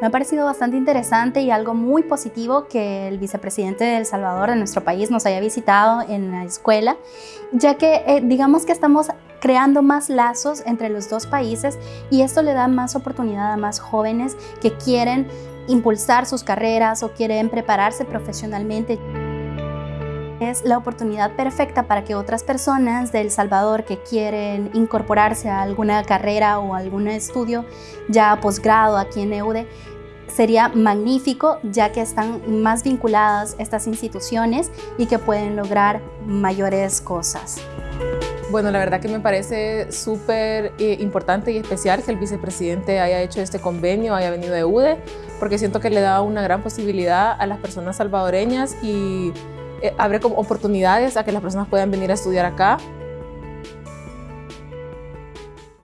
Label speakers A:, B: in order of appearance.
A: Me ha parecido bastante interesante y algo muy positivo que el vicepresidente de El Salvador, de nuestro país, nos haya visitado en la escuela, ya que eh, digamos que estamos creando más lazos entre los dos países y esto le da más oportunidad a más jóvenes que quieren impulsar sus carreras o quieren prepararse profesionalmente. Es la oportunidad perfecta para que otras personas de El Salvador que quieren incorporarse a alguna carrera o algún estudio ya posgrado aquí en EUDE sería magnífico ya que están más vinculadas estas instituciones y que pueden lograr mayores cosas.
B: Bueno, la verdad que me parece súper eh, importante y especial que el vicepresidente haya hecho este convenio, haya venido de UDE, porque siento que le da una gran posibilidad a las personas salvadoreñas y eh, abre como oportunidades a que las personas puedan venir a estudiar acá